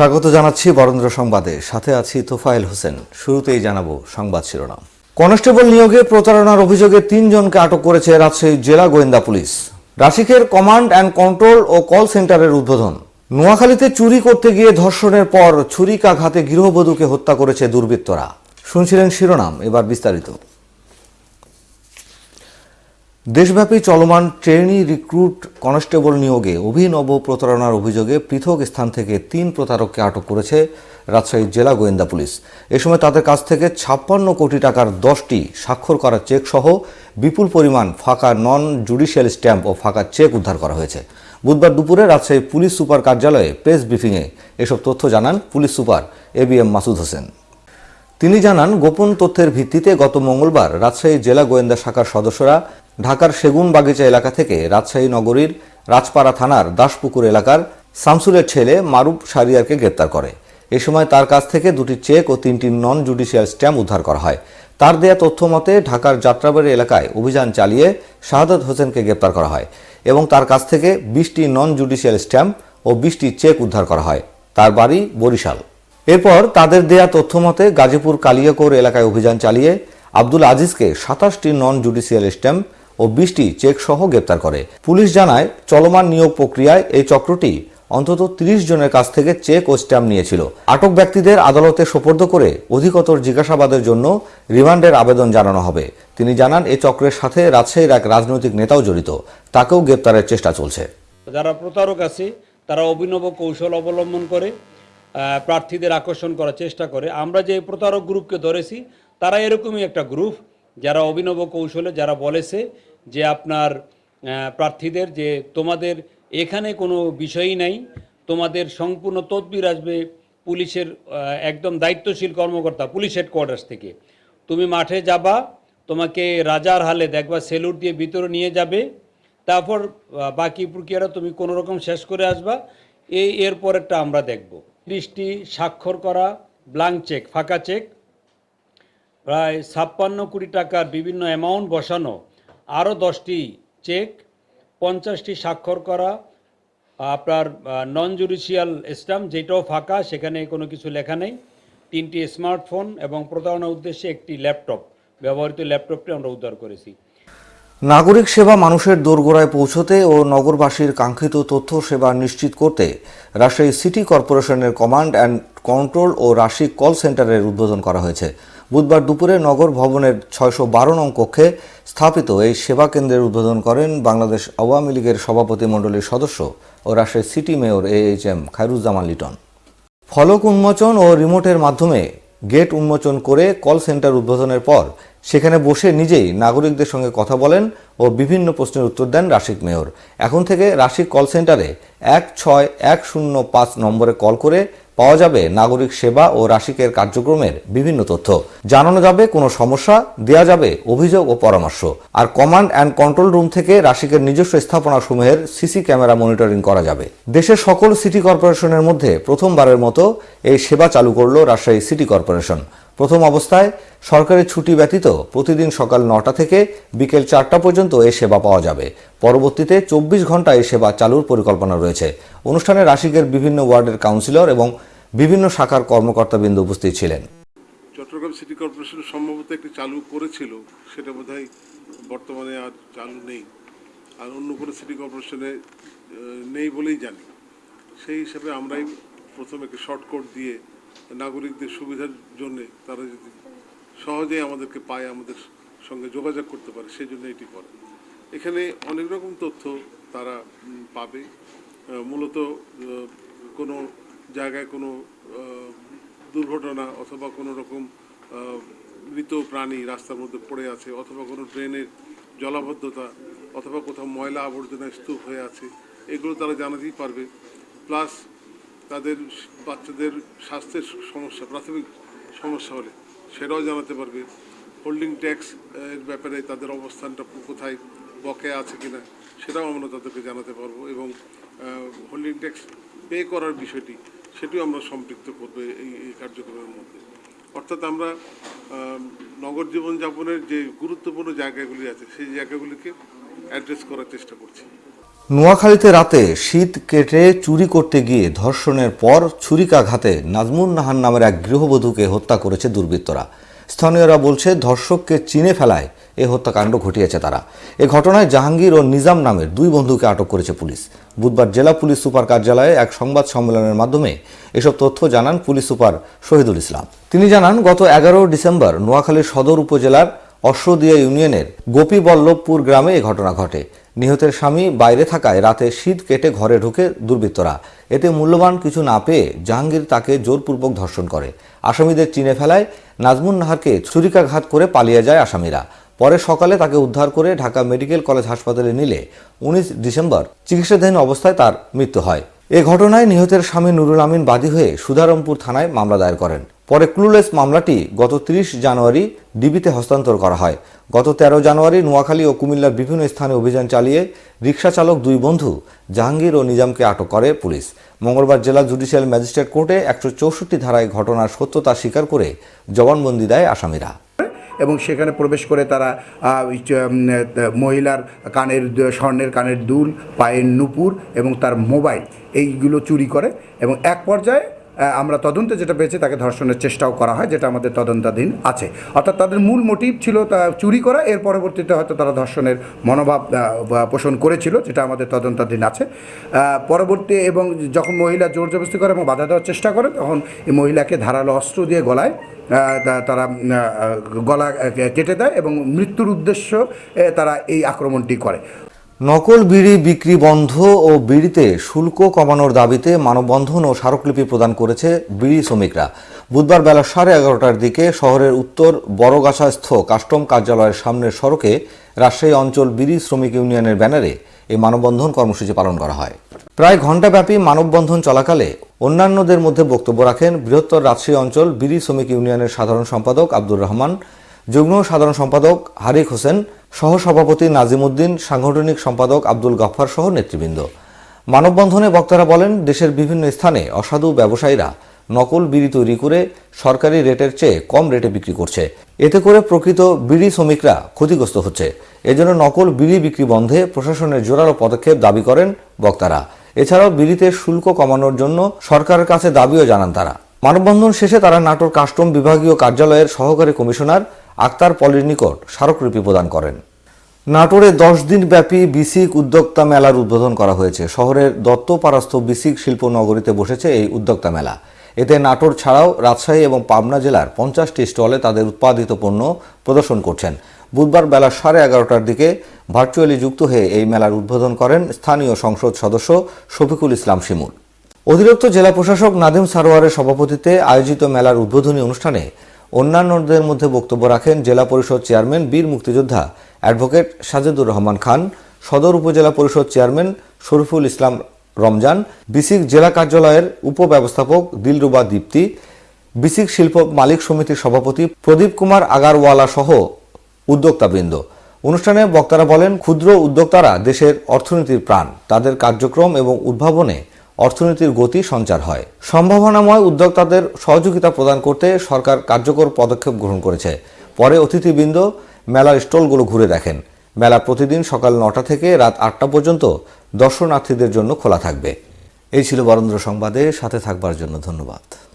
স্বাগত জানাচ্ছি বরেন্দ্র সংবাদে। সাথে আছি তোফায়েল হোসেন। শুরুতেই জানাব সংবাদ শিরোনাম। কনস্টেবল নিয়োগে প্রতারণার অভিযোগে তিনজনকে আটক করেছে রাজশাহী জেলা গোয়েন্দা পুলিশ। রাশিকের কমান্ড অ্যান্ড কন্ট্রোল ও কল সেন্টারের উদ্বোধন। নোয়াখালীতে চুরি করতে গিয়ে ধর্ষণের পর ছুরিকাঘাতে গৃহবধূকে হত্যা করেছে দুর্বৃত্তরা। শুনছিলেন শিরোনাম, এবার বিস্তারিত। দেশব্যাপী চলমান ট্রেনি রিক্রুট কনস্টেবল নিয়োগে অভিনব প্রতারণার অভিযোগে পৃথক স্থান থেকে তিন প্রতারককে আটক করেছে রাজশাহী জেলা গোয়েন্দা পুলিশ। এ সময় তাদের কাছ থেকে ছাপ্পান্ন কোটি টাকার দশটি স্বাক্ষর করা চেক সহ বিপুল পরিমাণ ফাঁকা নন জুডিশিয়াল স্ট্যাম্প ও ফাঁকা চেক উদ্ধার করা হয়েছে। বুধবার দুপুরে রাজশাহী পুলিশ সুপার কার্যালয়ে প্রেস ব্রিফিংয়ে এসব তথ্য জানান police super A B M Masud Hossain. তিনি জানান, গোপন তথ্যের ভিত্তিতে গত মঙ্গলবার রাজশাহী জেলা গোয়েন্দা শাখার সদস্যরা ঢাকার সেগুন বাগিচা এলাকা থেকে রাজশাহী নগরীর রাজপাড়া থানার দাসপুকুর এলাকার শামসুলের ছেলে মারুফ সারিয়ারকে গ্রেপ্তার করে। এ সময় তার কাছ থেকে দুটি চেক ও তিনটি নন জুডিশিয়াল স্ট্যাম্প উদ্ধার করা হয়। তার দেয়া তথ্য মতে ঢাকার যাত্রাবাড়ি এলাকায় অভিযান চালিয়ে শাহাদত হোসেনকে গ্রেপ্তার করা হয় এবং তার কাছ থেকে বিশটি নন জুডিশিয়াল স্ট্যাম্প ও বিশটি চেক উদ্ধার করা হয়। তার বাড়ি বরিশাল। এরপর তাদের দেয়া তথ্য মতে গাজীপুর কালিয়াকোর এলাকায় অভিযান চালিয়ে আব্দুল আজিজকে সাতাশটি নন জুডিশিয়াল স্ট্যাম্প ও বিশটি চেক সহ গ্রেপ্তার করে। পুলিশ জানায়, চলমান নিয়োগ প্রক্রিয়ায় এই চক্রটি অন্তত তিরিশ জনের কাছ থেকে চেক ও স্ট্যাম্প নিয়েছিল। আটক ব্যক্তিদের আদালতে সোপর্দ করে অধিকতর জিজ্ঞাসাবাদের জন্য রিমান্ডের আবেদন জানানো হবে। তিনি জানান এই চক্রের সাথে রাজশাহীর এক রাজনৈতিক নেতাও জড়িত। তাকেও গ্রেপ্তারের চেষ্টা চলছে। যারা প্রতারক আছে, তারা অভিনব কৌশল অবলম্বন করে প্রার্থীদের আকর্ষণ করার চেষ্টা করে। আমরা যে প্রতারক গ্রুপকে ধরেছি, তারা এরকমই একটা গ্রুপ। যারা অভিনব কৌশলে যারা বলেছে যে আপনার প্রার্থীদের যে তোমাদের এখানে কোনো বিষয়ই নাই, তোমাদের সম্পূর্ণ তদবির আসবে পুলিশের একদম দায়িত্বশীল কর্মকর্তা, পুলিশ হেডকোয়ার্টার্স থেকে। তুমি মাঠে যাবা, তোমাকে রাজার হালে দেখবা, সেলুট দিয়ে ভিতরে নিয়ে যাবে, তারপর বাকি প্রক্রিয়াটা তুমি কোনো রকম শেষ করে আসবা। এই এর পরেরটা আমরা দেখব। ত্রিশটি স্বাক্ষর করা ব্লাঙ্ক চেক ফাঁকা চেক প্রায় ছাপ্পান্ন কোটি টাকার বিভিন্ন অ্যামাউন্ট বসানো, আরও দশটি চেক পঞ্চাশটি স্বাক্ষর করা, আপনার নন জুডিশিয়াল স্ট্যাম্প যেটাও ফাঁকা, সেখানে কোনো কিছু লেখা নেই। তিনটি স্মার্টফোন এবং প্রতারণার উদ্দেশ্যে একটি ল্যাপটপ ব্যবহৃত ল্যাপটপটি আমরা উদ্ধার করেছি। নাগরিক সেবা মানুষের দোরগোড়ায় পৌঁছতে ও নগরবাসীর কাঙ্ক্ষিত তথ্য সেবা নিশ্চিত করতে রাজশাহী সিটি কর্পোরেশনের কমান্ড অ্যান্ড কন্ট্রোল ও রাশিক কল সেন্টারের উদ্বোধন করা হয়েছে। বুধবার দুপুরে নগর ভবনের ছয়শো বারো নং কক্ষে স্থাপিত এই সেবা কেন্দ্রের উদ্বোধন করেন বাংলাদেশ আওয়ামী লীগের সভাপতি মণ্ডলীর সদস্য ও Rajshahi city mayor A H M Khairuzzaman Liton. ফলক উন্মোচন ও রিমোটের মাধ্যমে গেট উন্মোচন করে কল সেন্টার উদ্বোধনের পর সেখানে বসে নিজেই নাগরিকদের সঙ্গে কথা বলেন ও বিভিন্ন প্রশ্নের উত্তর দেন রাশিক মেয়র। এখন থেকে রাশিক কল সেন্টারে এক ছয় এক শূন্য পাঁচ নম্বরে কল করে পাওয়া যাবে নাগরিক সেবা ও রাশিকের কার্যক্রমের বিভিন্ন তথ্য। জানানো যাবে কোনো সমস্যা, দেয়া যাবে অভিযোগ ও পরামর্শ। আর কমান্ড অ্যান্ড কন্ট্রোল রুম থেকে রাশিকের নিজস্ব স্থাপনা সমূহের সিসি ক্যামেরা মনিটরিং করা যাবে। দেশের সকল সিটি কর্পোরেশনের মধ্যে প্রথমবারের মতো এই সেবা চালু করল রাজশাহী সিটি কর্পোরেশন। প্রথম অবস্থায় সরকারের ছুটি ব্যতীত প্রতিদিন সকাল নটা থেকে বিকেল চারটা পর্যন্ত এ সেবা পাওয়া যাবে। পরবর্তীতে চব্বিশ ঘণ্টা এ সেবা চালুর পরিকল্পনা রয়েছে। অনুষ্ঠানে রাশিকের বিভিন্ন ওয়ার্ডের কাউন্সিলর এবং বিভিন্ন শাখার কর্মকর্তাবৃন্দ উপস্থিত ছিলেন। চট্টগ্রাম সিটি কর্পোরেশন সম্ভবত একটি চালু করেছিল। সেটা বোধহয় বর্তমানে আর চালু নেই। আর অন্য কোনো সিটি কর্পোরেশনে নেই বলেই জানি। সেই হিসাবে আমরাই প্রথম একটি শর্টকট দিয়ে নাগরিকদের সুবিধার জন্যে তারা যদি সহজেই আমাদেরকে পায়, আমাদের সঙ্গে যোগাযোগ করতে পারে, সেই জন্য এটি করে। এখানে অনেক রকম তথ্য তারা পাবে। মূলত কোনো জায়গায় কোনো দুর্ঘটনা অথবা কোনো রকম মৃত প্রাণী রাস্তার মধ্যে পড়ে আছে অথবা কোনো ড্রেনের জলাবদ্ধতা অথবা কোথাও ময়লা আবর্জনা স্তূপ হয়ে আছে, এগুলো তারা জানাতেই পারবে। প্লাস তাদের বাচ্চাদের স্বাস্থ্যের সমস্যা, প্রাথমিক সমস্যা হলে সেটাও জানাতে পারবে। হোল্ডিং ট্যাক্স এর ব্যাপারে তাদের অবস্থানটা কোথায়, বকেয়া আছে কিনা, সেটাও আমরা তাদেরকে জানাতে পারব এবং হোল্ডিং ট্যাক্স পে করার বিষয়টি, সেটিও আমরা সম্পৃক্ত করব এই এই কার্যক্রমের মধ্যে। অর্থাৎ আমরা নগর জীবনযাপনের যে গুরুত্বপূর্ণ জায়গাগুলি আছে, সেই জায়গাগুলিকে অ্যাড্রেস করার চেষ্টা করছি। নোয়াখালীতে রাতে শীত কেটে চুরি করতে গিয়ে ধর্ষণের পর ছুরিকাঘাতে নাজমুন নাহান নামের এক গৃহবধূকে হত্যা করেছে দুর্বৃত্তরা। স্থানীয়রা বলছে, ধর্ষককে চিনে ফেলায় এ হত্যাকাণ্ড ঘটিয়েছে তারা। এ ঘটনায় জাহাঙ্গীর ও নিজাম নামের দুই বন্ধুকে আটক করেছে পুলিশ। বুধবার জেলা পুলিশ সুপার কার্যালয়ে এক সংবাদ সম্মেলনের মাধ্যমে এসব তথ্য জানান পুলিশ সুপার শহীদুল ইসলাম। তিনি জানান, গত এগারো ডিসেম্বর নোয়াখালীর সদর উপজেলার অশ্বদিয়া ইউনিয়নের গোপীবল্লভপুর গ্রামে এ ঘটনা ঘটে। নিহতের স্বামী বাইরে থাকায় রাতে শীত কেটে ঘরে ঢুকে দুর্বৃত্তরা। এতে মূল্যবান কিছু না পেয়ে জাহাঙ্গীর তাকে জোরপূর্বক ধর্ষণ করে। আসামিদের চিনে ফেলায় নাজমুন নাহারকে ছুরিকাঘাত করে পালিয়ে যায় আসামিরা। পরে সকালে তাকে উদ্ধার করে ঢাকা মেডিকেল কলেজ হাসপাতালে নিলে উনিশ ডিসেম্বর চিকিৎসাধীন অবস্থায় তার মৃত্যু হয়। এ ঘটনায় নিহতের স্বামী নুরুল আমিন বাদী হয়ে সুধারমপুর থানায় মামলা দায়ের করেন। পরে ক্লুলেস মামলাটি গত ৩০ জানুয়ারি ডিবিতে হস্তান্তর করা হয়। গত ১৩ জানুয়ারি নোয়াখালী ও কুমিল্লার বিভিন্ন স্থানে অভিযান চালিয়ে রিকশা চালক দুই বন্ধু জাহাঙ্গীর ও নিজামকে আটক করে পুলিশ। মঙ্গলবার জেলা জুডিশিয়াল ম্যাজিস্ট্রেট কোর্টে একশো চৌষট্টি ধারায় ঘটনার সত্যতা স্বীকার করে জবানবন্দি দেয় আসামিরা। এবং সেখানে প্রবেশ করে তারা মহিলার কানের স্বর্ণের কানের দুল, পায়ের নুপুর এবং তার মোবাইল এইগুলো চুরি করে এবং এক পর্যায়ে আমরা তদন্তে যেটা পেয়েছি তাকে ধর্ষণের চেষ্টাও করা হয়, যেটা আমাদের তদন্তাধীন আছে। অর্থাৎ তাদের মূল মোটিভ ছিল তা চুরি করা, এর পরবর্তীতে হয়তো তারা ধর্ষণের মনোভাব পোষণ করেছিল, যেটা আমাদের তদন্তাধীন আছে। পরবর্তী এবং যখন মহিলা জোর জবস্তি করে এবং বাধা দেওয়ার চেষ্টা করে, তখন এই মহিলাকে ধারালো অস্ত্র দিয়ে গলায় তারা গলা কেটে দেয় এবং মৃত্যুর উদ্দেশ্য তারা এই আক্রমণটি করে। নকল বিড়ি বিক্রি বন্ধ ও বিড়িতে শুল্ক কমানোর দাবিতে মানববন্ধন ও স্মারকলিপি প্রদান করেছে বিড়ি শ্রমিকরা। বুধবার বেলা সাড়ে এগারোটার দিকে শহরের উত্তর বড়গাছাস্থ কাস্টম কার্যালয়ের সামনের সড়কে রাজশাহী অঞ্চল বিড়ি শ্রমিক ইউনিয়নের ব্যানারে এই মানববন্ধন কর্মসূচি পালন করা হয়। প্রায় ঘণ্টাব্যাপী মানববন্ধন চলাকালে অন্যান্যদের মধ্যে বক্তব্য রাখেন বৃহত্তর রাজশাহী অঞ্চল বিড়ি শ্রমিক ইউনিয়নের সাধারণ সম্পাদক আব্দুর রহমান যুগ্ম সাধারণ সম্পাদক হারিক হোসেন, সহসভাপতি নাজিমুদ্দিন, সাংগঠনিক সম্পাদক আব্দুল গফফার সহ নেতৃবৃন্দ। মানববন্ধনে বক্তারা বলেন, দেশের বিভিন্ন স্থানে অসাধু ব্যবসায়ীরা নকল বিড়ি তৈরি করে সরকারি রেটের চেয়ে কম রেটে বিক্রি করছে। এতে করে প্রকৃত বিড়ি শ্রমিকরা ক্ষতিগ্রস্ত হচ্ছে। এজন্য নকল বিড়ি বিক্রি বন্ধে প্রশাসনের জোরালো পদক্ষেপ দাবি করেন বক্তারা। এছাড়াও বিড়িতে শুল্ক কমানোর জন্য সরকারের কাছে দাবিও জানান তারা। মানববন্ধন শেষে তারা নাটোর কাস্টম বিভাগীয় কার্যালয়ের সহকারী কমিশনার আক্তার পলির নিকট স্মারকলিপি প্রদান করেন। নাটোরে দশ দিন ব্যাপী বিসিক উদ্যোক্তা মেলার উদ্বোধন করা হয়েছে। শহরের দত্তপাড়াস্থ বিসিক শিল্প নগরীতে বসেছে এই উদ্যোক্তা মেলা। এতে নাটোর ছাড়াও রাজশাহী এবং পাবনা জেলার পঞ্চাশটি স্টলে তাদের উৎপাদিত পণ্য প্রদর্শন করছেন। বুধবার বেলা সাড়ে এগারোটার দিকে ভার্চুয়ালি যুক্ত হয়ে এই মেলার উদ্বোধন করেন স্থানীয় সংসদ সদস্য শফিকুল ইসলাম শিমুল। অতিরিক্ত জেলা প্রশাসক নাদিম সারোয়ারের সভাপতিত্বে আয়োজিত মেলার উদ্বোধনী অনুষ্ঠানে অন্যান্যদের মধ্যে বক্তব্য রাখেন জেলা পরিষদ চেয়ারম্যান বীর মুক্তিযোদ্ধা অ্যাডভোকেট সাজেদুর রহমান খান, সদর উপজেলা পরিষদ চেয়ারম্যান শরীফুল ইসলাম রমজান, বিসিক জেলা কার্যালয়ের উপব্যবস্থাপক দিলরুবা দীপ্তি, বিসিক শিল্প মালিক সমিতির সভাপতি প্রদীপ কুমার আগারওয়ালা সহ উদ্যোক্তাবৃন্দ। অনুষ্ঠানে বক্তারা বলেন, ক্ষুদ্র উদ্যোক্তারা দেশের অর্থনীতির প্রাণ। তাদের কার্যক্রম এবং উদ্ভাবনে অর্থনীতির গতি সঞ্চার হয়। সম্ভাবনাময় উদ্যোক্তাদের সহযোগিতা প্রদান করতে সরকার কার্যকর পদক্ষেপ গ্রহণ করেছে। পরে অতিথিবৃন্দ মেলার স্টলগুলো ঘুরে দেখেন। মেলা প্রতিদিন সকাল নটা থেকে রাত আটটা পর্যন্ত দর্শনার্থীদের জন্য খোলা থাকবে। এই ছিল বরেন্দ্র সংবাদে, সাথে থাকবার জন্য ধন্যবাদ।